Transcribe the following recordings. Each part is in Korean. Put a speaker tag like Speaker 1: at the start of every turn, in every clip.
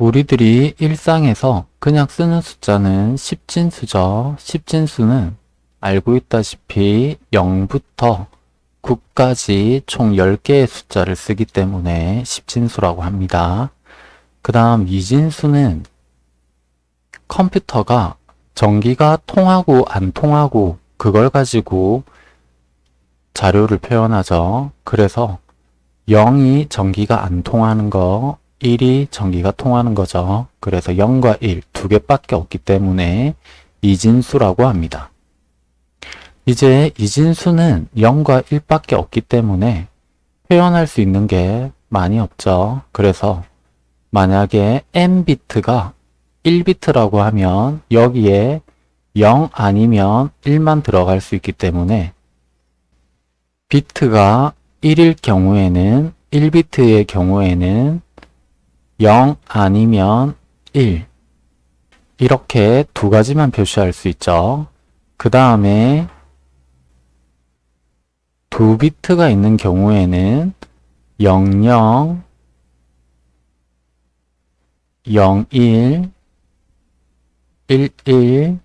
Speaker 1: 우리들이 일상에서 그냥 쓰는 숫자는 십진수죠. 십진수는 알고 있다시피 0부터 9까지 총 10개의 숫자를 쓰기 때문에 십진수라고 합니다. 그 다음 이진수는 컴퓨터가 전기가 통하고 안 통하고 그걸 가지고 자료를 표현하죠. 그래서 0이 전기가 안 통하는 거, 1이 전기가 통하는 거죠. 그래서 0과 1 두 개밖에 없기 때문에 이진수라고 합니다. 이제 이진수는 0과 1밖에 없기 때문에 표현할 수 있는 게 많이 없죠. 그래서 만약에 n비트가 1비트라고 하면 여기에 0 아니면 1만 들어갈 수 있기 때문에 비트가 1일 경우에는 1비트의 경우에는 0 아니면 1 이렇게 두 가지만 표시할 수 있죠. 그 다음에 두 비트가 있는 경우에는 00, 01, 11,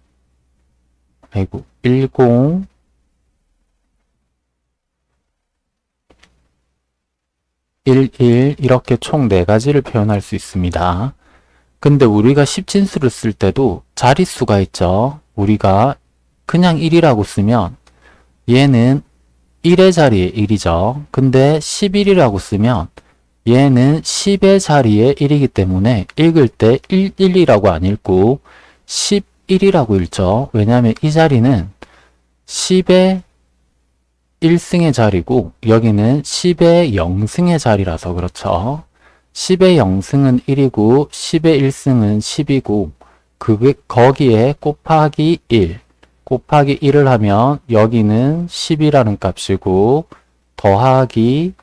Speaker 1: 아이고, 10, 11 이렇게 총 4가지를 표현할 수 있습니다. 근데 우리가 십진수를 쓸 때도 자릿수가 있죠. 우리가 그냥 1이라고 쓰면 얘는 1의 자리에 1이죠. 근데 11이라고 쓰면 얘는 10의 자리에 1이기 때문에 읽을 때 1, 1이라고 안 읽고 11이라고 읽죠. 왜냐하면 이 자리는 10의 1승의 자리고 여기는 10의 0승의 자리라서 그렇죠. 10의 0승은 1이고 10의 1승은 10이고 그게 거기에 곱하기 1 곱하기 1을 하면 여기는 10이라는 값이고 더하기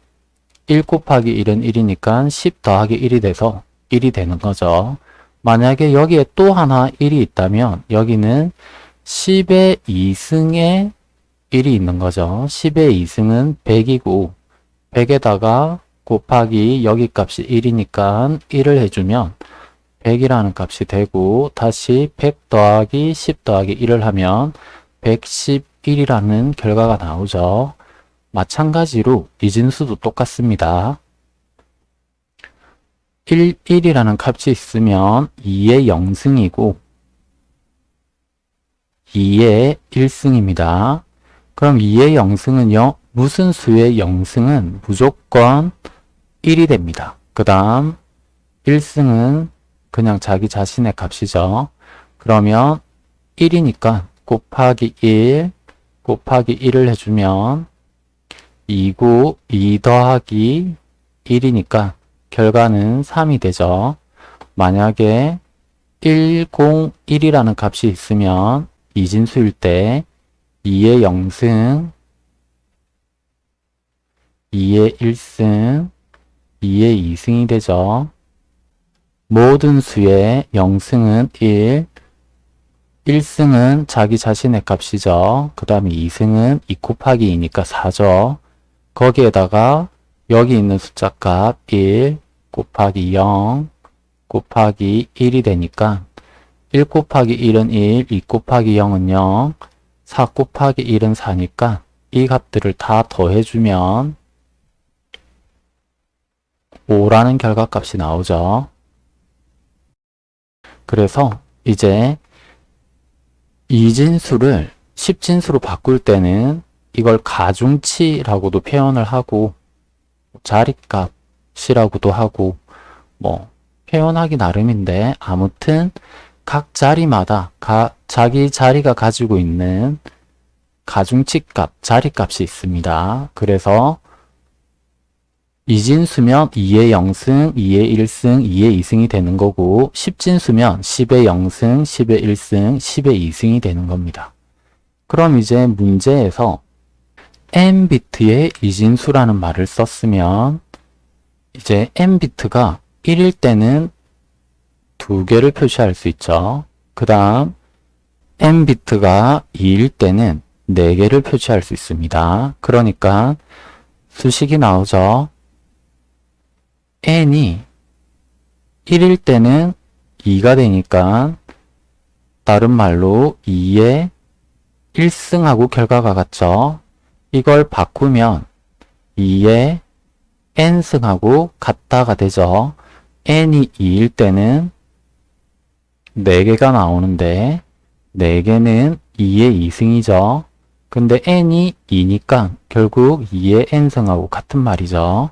Speaker 1: 1 곱하기 1은 1이니까 10 더하기 1이 돼서 1이 되는 거죠. 만약에 여기에 또 하나 1이 있다면 여기는 10의 2승에 1이 있는 거죠. 10의 2승은 100이고 100에다가 곱하기 여기 값이 1이니까 1을 해주면 100이라는 값이 되고 다시 100 더하기 10 더하기 1을 하면 111이라는 결과가 나오죠. 마찬가지로 이진수도 똑같습니다. 1, 1이라는 값이 있으면 2의 0승이고 2의 1승입니다. 그럼 2의 0승은요. 무슨 수의 0승은 무조건 1이 됩니다. 그 다음 1승은 그냥 자기 자신의 값이죠. 그러면 1이니까 곱하기 1 곱하기 1을 해주면 2고 2 더하기 1이니까 결과는 3이 되죠. 만약에 101이라는 값이 있으면 이진수일 때 2의 0승, 2의 1승, 2의 2승이 되죠. 모든 수의 0승은 1, 1승은 자기 자신의 값이죠. 그 다음에 2승은 2 곱하기 2니까 4죠. 거기에다가 여기 있는 숫자 값 1 곱하기 0 곱하기 1이 되니까 1 곱하기 1은 1, 2 곱하기 0은 0, 4 곱하기 1은 4니까 이 값들을 다 더해주면 5라는 결과값이 나오죠. 그래서 이제 이진수를 십진수로 바꿀 때는 이걸 가중치라고도 표현을 하고 자리값이라고도 하고 뭐 표현하기 나름인데 아무튼 각 자리마다 가, 자기 자리가 가지고 있는 가중치값, 자리값이 있습니다. 그래서 이진수면 2의 0승, 2의 1승, 2의 2승이 되는 거고 십진수면 10의 0승, 10의 1승, 10의 2승이 되는 겁니다. 그럼 이제 문제에서 n비트의 이진수라는 말을 썼으면 이제 n비트가 1일 때는 두 개를 표시할 수 있죠. 그 다음 n비트가 2일 때는 4개를 표시할 수 있습니다. 그러니까 수식이 나오죠. n이 1일 때는 2가 되니까 다른 말로 2의 1승하고 결과가 같죠. 이걸 바꾸면 2의 n승하고 같다가 되죠. n이 2일 때는 4개가 나오는데 4개는 2의 2승이죠. 근데 n이 2니까 결국 2의 n승하고 같은 말이죠.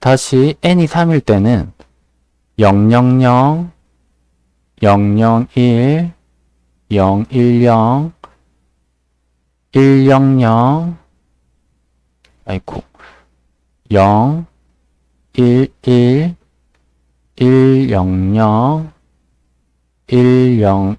Speaker 1: 다시 n이 3일 때는 000, 001, 010, 100, 아이고 0, 1, 1, 100, 101,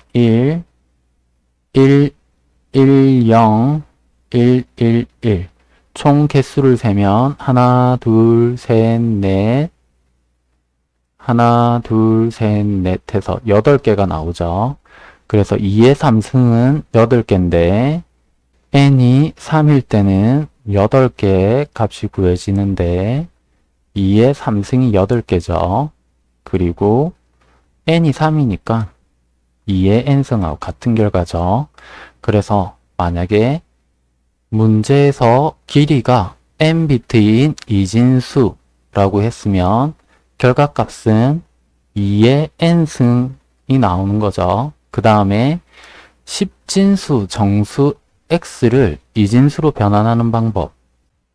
Speaker 1: 1, 10, 111. 총 개수를 세면 하나, 둘, 셋, 넷, 하나, 둘, 셋, 넷 해서 8개가 나오죠. 그래서 2의 3승은 8개인데 n이 3일 때는 8개의 값이 구해지는데 2의 3승이 8개죠. 그리고 n이 3이니까 2의 n승하고 같은 결과죠. 그래서 만약에 문제에서 길이가 n비트인 이진수라고 했으면 결과값은 2의 n승이 나오는 거죠. 그 다음에 10진수 정수 x를 이진수로 변환하는 방법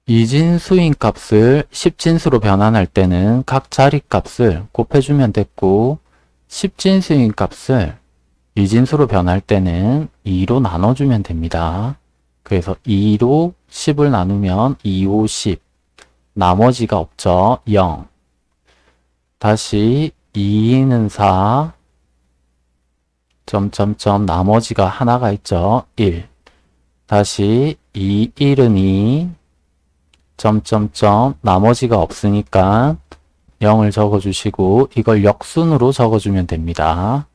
Speaker 1: 이진수인 값을 10진수로 변환할 때는 각 자리 값을 곱해주면 됐고 10진수인 값을 이진수로 변할 때는 2로 나눠주면 됩니다. 그래서 2로 10을 나누면 2, 5, 10 나머지가 없죠. 0 다시 2는 4 점점점 나머지가 하나가 있죠. 1 다시 2, 1은 2 점점점 나머지가 없으니까 0을 적어주시고 이걸 역순으로 적어주면 됩니다.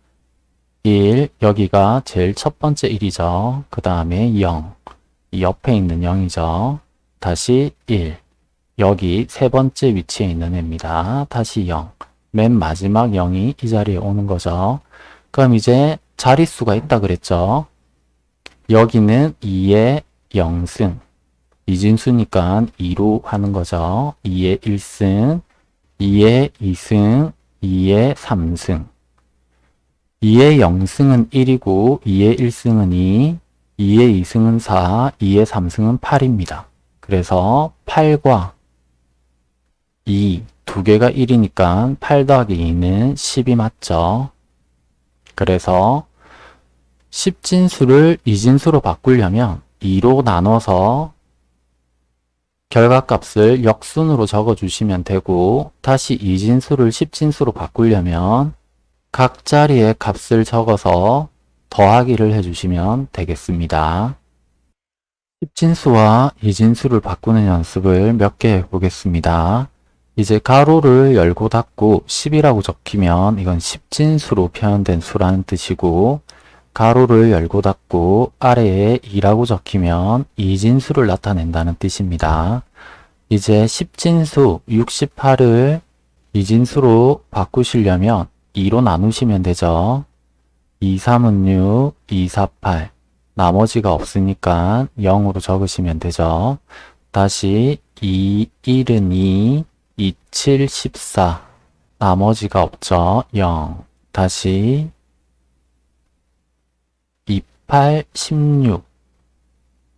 Speaker 1: 1 여기가 제일 첫 번째 1이죠. 그 다음에 0 옆에 있는 0이죠. 다시 1 여기 세 번째 위치에 있는 애입니다. 다시 0 맨 마지막 0이 이 자리에 오는 거죠. 그럼 이제 자릿수가 있다 그랬죠. 여기는 2의 0승 이진수니까 2로 하는 거죠. 2의 1승, 2의 2승, 2의 3승 2의 0승은 1이고 2의 1승은 2, 2의 2승은 4, 2의 3승은 8입니다. 그래서 8과 2, 두 개가 1이니까 8 더하기 2는 10이 맞죠. 그래서 10진수를 2진수로 바꾸려면 2로 나눠서 결과값을 역순으로 적어주시면 되고 다시 2진수를 10진수로 바꾸려면 각 자리에 값을 적어서 더하기를 해주시면 되겠습니다. 10진수와 2진수를 바꾸는 연습을 몇 개 해보겠습니다. 이제 가로를 열고 닫고 10이라고 적히면 이건 10진수로 표현된 수라는 뜻이고 가로를 열고 닫고 아래에 2라고 적히면 이진수를 나타낸다는 뜻입니다. 이제 10진수 68을 이진수로 바꾸시려면 2로 나누시면 되죠. 2, 3은 6, 2, 4, 8 나머지가 없으니까 0으로 적으시면 되죠. 다시 2, 1은 2, 2, 7, 14 나머지가 없죠. 0 다시 8, 16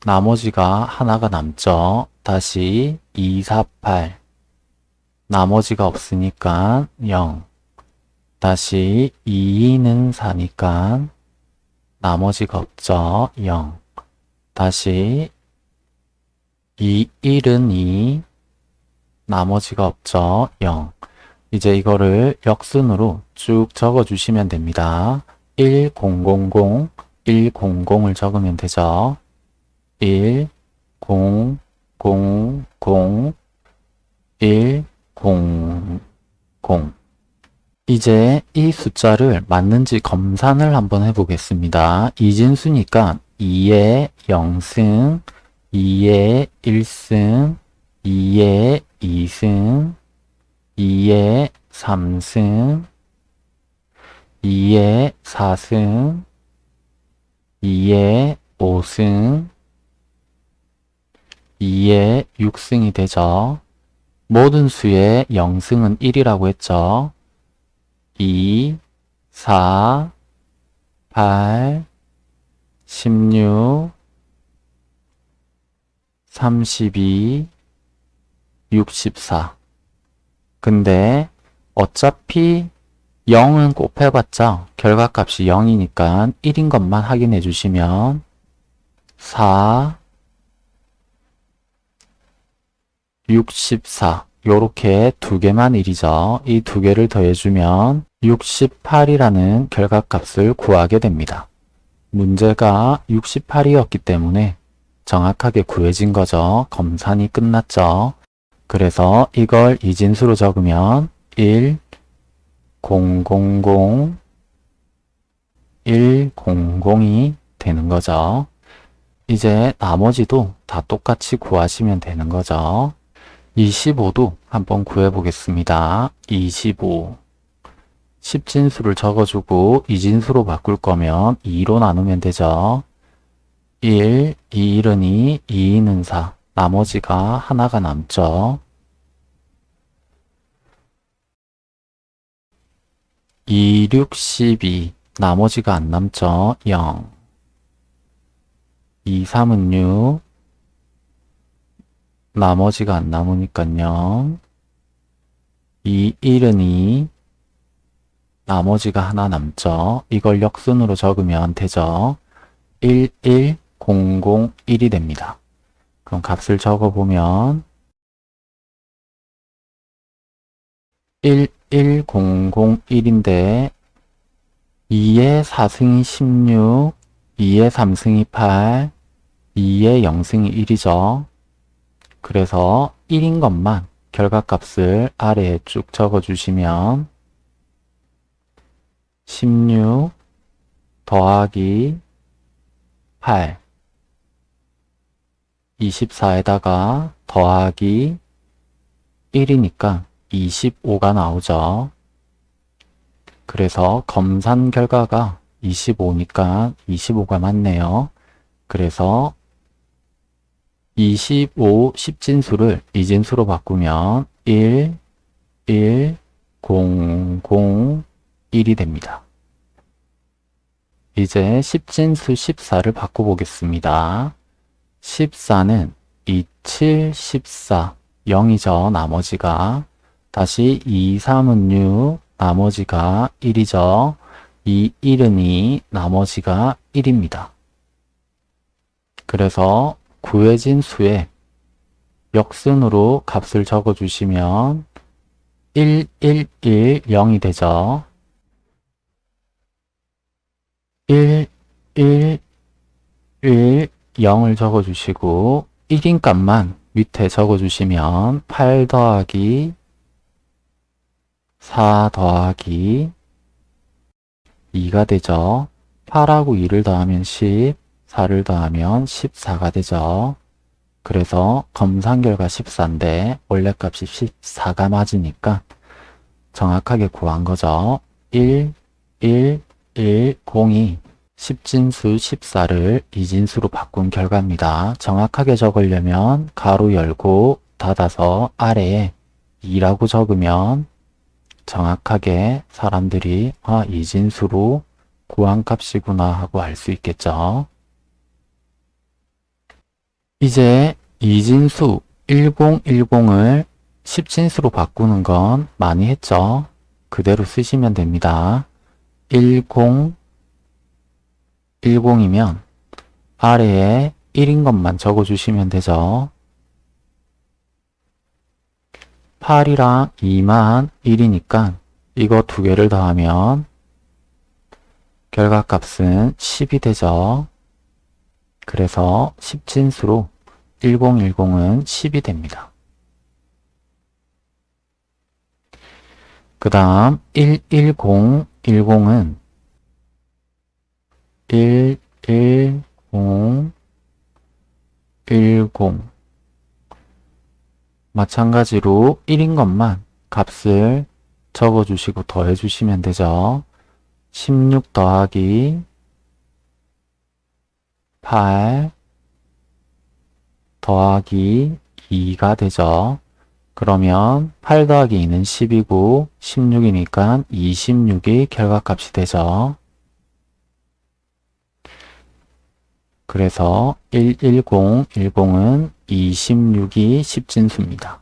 Speaker 1: 나머지가 하나가 남죠. 다시 2, 4, 8 나머지가 없으니까 0 다시 2는 4니까 나머지가 없죠. 0 다시 2, 1은 2 나머지가 없죠. 0 이제 이거를 역순으로 쭉 적어 주시면 됩니다. 1, 0, 0, 0 100을 적으면 되죠. 1, 0, 0, 0, 1, 0, 0 이제 이 숫자를 맞는지 검산을 한번 해보겠습니다. 이진수니까 2의 0승, 2의 1승, 2의 2승, 2의 3승 2에 4승 2에 5승 2에 6승이 되죠. 모든 수의 0승은 1이라고 했죠. 2, 4, 8, 16, 32, 64. 근데 어차피 0은 곱해봤자 결과값이 0이니까 1인 것만 확인해 주시면 4, 64 요렇게 두 개만 1이죠. 이 두 개를 더해주면 68이라는 결과값을 구하게 됩니다. 문제가 68이었기 때문에 정확하게 구해진 거죠. 검산이 끝났죠. 그래서 이걸 이진수로 적으면 1, 0, 0, 0, 1, 0, 0이 되는 거죠. 이제 나머지도 다 똑같이 구하시면 되는 거죠. 25도 한번 구해보겠습니다. 25 10진수를 적어주고 이진수로 바꿀 거면 2로 나누면 되죠. 1, 2, 1은 2, 2는 4 나머지가 하나가 남죠. 2, 6, 12 나머지가 안 남죠. 0 2, 3은 6 나머지가 안 남으니까요. 2, 1은 2 나머지가 하나 남죠. 이걸 역순으로 적으면 되죠. 1, 1, 0, 0, 1이 됩니다. 그럼 값을 적어보면 1, 1, 0, 0, 1인데 2의 4승이 16, 2의 3승이 8, 2의 0승이 1이죠. 그래서 1인 것만 결과값을 아래에 쭉 적어주시면 16 더하기 8 24에다가 더하기 1이니까 25가 나오죠. 그래서 검산 결과가 25니까 25가 맞네요. 그래서 25 10진수를 이진수로 바꾸면 1, 1, 0, 0, 1이 됩니다. 이제 10진수 14를 바꿔보겠습니다. 14는 27, 14, 0이죠. 나머지가. 다시 2, 3은 6, 나머지가 1이죠. 2, 1은 2, 나머지가 1입니다. 그래서 구해진 수에 역순으로 값을 적어주시면 1, 1, 1, 0이 되죠. 1, 1, 1, 0을 적어주시고 1인 값만 밑에 적어주시면 8 더하기 4 더하기 2가 되죠. 8하고 2를 더하면 10, 4를 더하면 14가 되죠. 그래서 검산 결과 14인데 원래 값이 14가 맞으니까 정확하게 구한 거죠. 1, 1, 1, 0이 10진수 14를 이진수로 바꾼 결과입니다. 정확하게 적으려면 가로 열고 닫아서 아래에 2라고 적으면 정확하게 사람들이 아 이진수로 구한 값이구나 하고 알 수 있겠죠. 이제 이진수 1010을 10진수로 바꾸는 건 많이 했죠. 그대로 쓰시면 됩니다. 10, 10이면 아래에 1인 것만 적어주시면 되죠. 8이랑 2만 1이니까 이거 두 개를 더하면 결과값은 10이 되죠. 그래서 10진수로 1010은 10이 됩니다. 그 다음 11010은 1, 1, 0, 1, 0 마찬가지로 1인 것만 값을 적어주시고 더해주시면 되죠. 16 더하기 8 더하기 2가 되죠. 그러면 8 더하기 2는 10이고 16이니까 26이 결과값이 되죠. 그래서 110, 10은 26이 십진수입니다.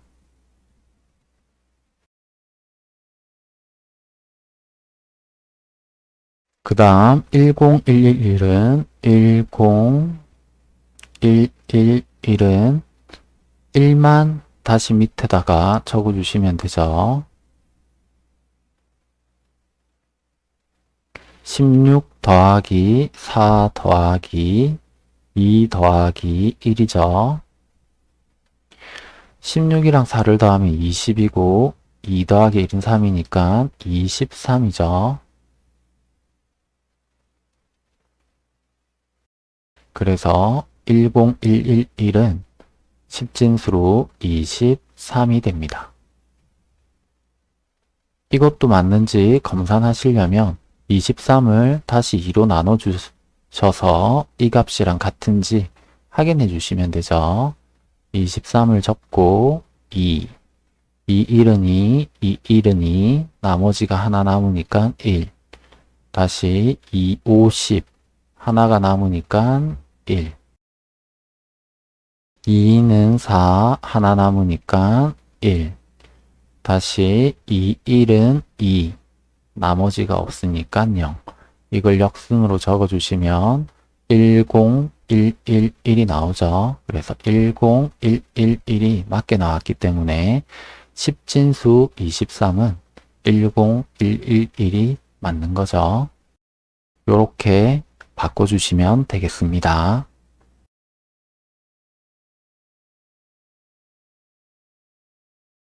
Speaker 1: 그 다음 10111은 10111 은 1만 다시 밑에다가 적어주시면 되죠. 16 더하기 4 더하기 2 더하기 1이죠. 16이랑 4를 더하면 20이고 2 더하기 1은 3이니까 23이죠. 그래서 10111은 10진수로 23이 됩니다. 이것도 맞는지 검산하시려면 23을 다시 2로 나눠주셔서 이 값이랑 같은지 확인해 주시면 되죠. 23을 접고 2, 2 1은 2, 2 1은 2, 나머지가 하나 남으니까 1, 다시 2, 50, 하나가 남으니까 1, 2는 4, 하나 남으니까 1, 다시 2, 1은 2, 나머지가 없으니까 0. 이걸 역순으로 적어주시면 10111이 나오죠. 그래서 10111이 맞게 나왔기 때문에 10진수 23은 10111이 맞는 거죠. 이렇게 바꿔주시면 되겠습니다.